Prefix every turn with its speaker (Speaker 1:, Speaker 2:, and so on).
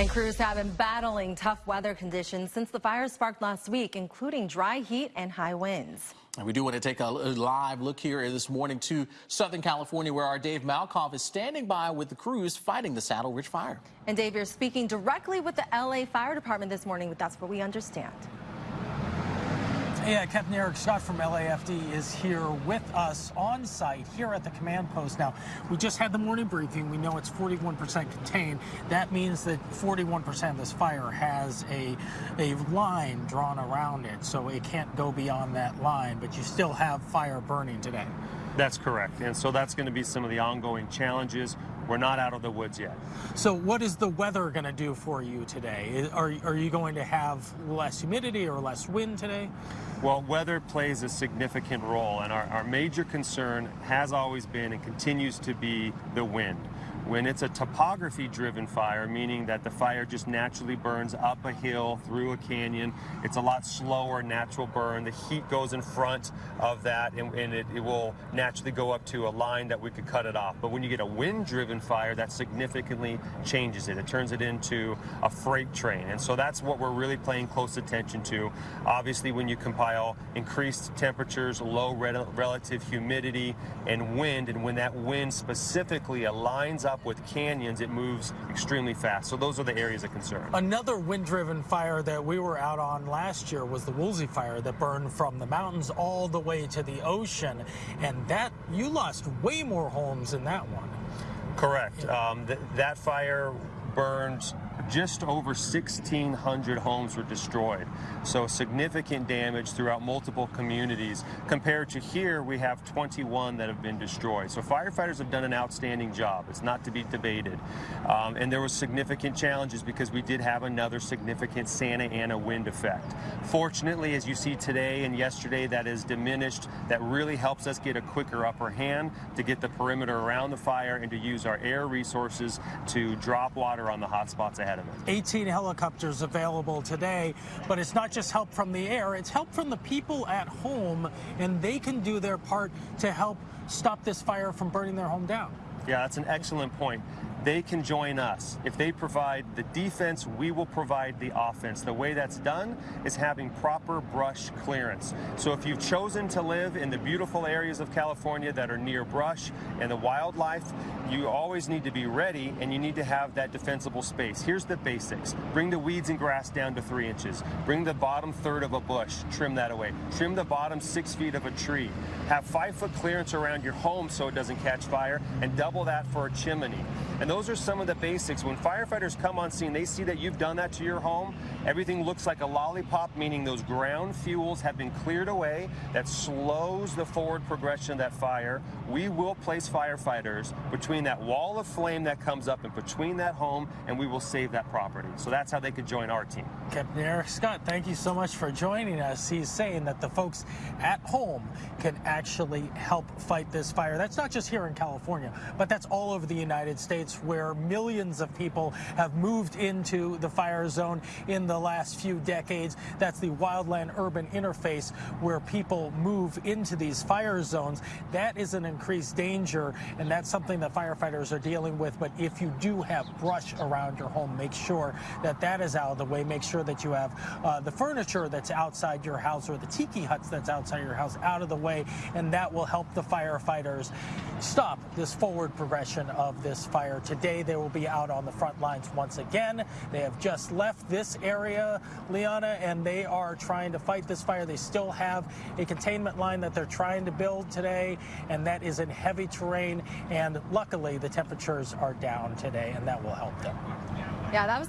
Speaker 1: And crews have been battling tough weather conditions since the fires sparked last week, including dry heat and high winds.
Speaker 2: And we do want to take a live look here this morning to Southern California, where our Dave Malkoff is standing by with the crews fighting the Saddle Ridge fire.
Speaker 1: And Dave, you're speaking directly with the LA Fire Department this morning, but that's what we understand.
Speaker 3: Yeah, uh, Captain Eric Scott from LAFD is here with us on site here at the command post. Now, we just had the morning briefing. We know it's 41% contained. That means that 41% of this fire has a, a line drawn around it, so it can't go beyond that line, but you still have fire burning today.
Speaker 4: That's correct. And so that's going to be some of the ongoing challenges. We're not out of the woods yet.
Speaker 3: So what is the weather going to do for you today? Are, are you going to have less humidity or less wind today?
Speaker 4: Well, weather plays a significant role, and our, our major concern has always been and continues to be the wind. When it's a topography driven fire, meaning that the fire just naturally burns up a hill, through a canyon, it's a lot slower natural burn. The heat goes in front of that and, and it, it, will naturally go up to a line that we could cut it off. But when you get a wind driven fire, that significantly changes it. It turns it into a freight train. And so that's what we're really paying close attention to. Obviously, when you compile increased temperatures, low relative humidity, and wind, and when that wind specifically aligns up with canyons, it moves extremely fast. So those are the areas of concern.
Speaker 3: Another wind-driven fire that we were out on last year was the Woolsey fire that burned from the mountains all the way to the ocean. And that, you lost way more homes in that one.
Speaker 4: Correct. Um, th that fire burned just over 1,600 homes were destroyed. So significant damage throughout multiple communities. Compared to here, we have 21 that have been destroyed. So firefighters have done an outstanding job. It's not to be debated. Um, and there were significant challenges because we did have another significant Santa Ana wind effect. Fortunately, as you see today and yesterday, that is diminished. That really helps us get a quicker upper hand to get the perimeter around the fire and to use our air resources to drop water on the hot spots ahead of it.
Speaker 3: 18 helicopters available today, but it's not just help from the air, it's help from the people at home, and they can do their part to help stop this fire from burning their home down.
Speaker 4: Yeah, that's an excellent point they can join us. If they provide the defense, we will provide the offense. The way that's done is having proper brush clearance. So if you've chosen to live in the beautiful areas of California that are near brush and the wildlife, you always need to be ready and you need to have that defensible space. Here's the basics. Bring the weeds and grass down to three inches. Bring the bottom third of a bush, trim that away. Trim the bottom six feet of a tree. Have five foot clearance around your home so it doesn't catch fire and double that for a chimney. And those are some of the basics. When firefighters come on scene, they see that you've done that to your home. Everything looks like a lollipop, meaning those ground fuels have been cleared away. That slows the forward progression of that fire. We will place firefighters between that wall of flame that comes up and between that home, and we will save that property. So that's how they could join our team.
Speaker 3: Captain Eric Scott, thank you so much for joining us. He's saying that the folks at home can actually help fight this fire. That's not just here in California, but that's all over the United States where millions of people have moved into the fire zone in the last few decades. That's the wildland urban interface where people move into these fire zones. That is an increased danger, and that's something that firefighters are dealing with. But if you do have brush around your home, make sure that that is out of the way. Make sure that you have uh, the furniture that's outside your house or the tiki huts that's outside your house out of the way, and that will help the firefighters stop this forward progression of this fire. Today, they will be out on the front lines once again. They have just left this area, Liana, and they are trying to fight this fire. They still have a containment line that they're trying to build today, and that is in heavy terrain. And luckily, the temperatures are down today, and that will help them.
Speaker 1: Yeah, that was the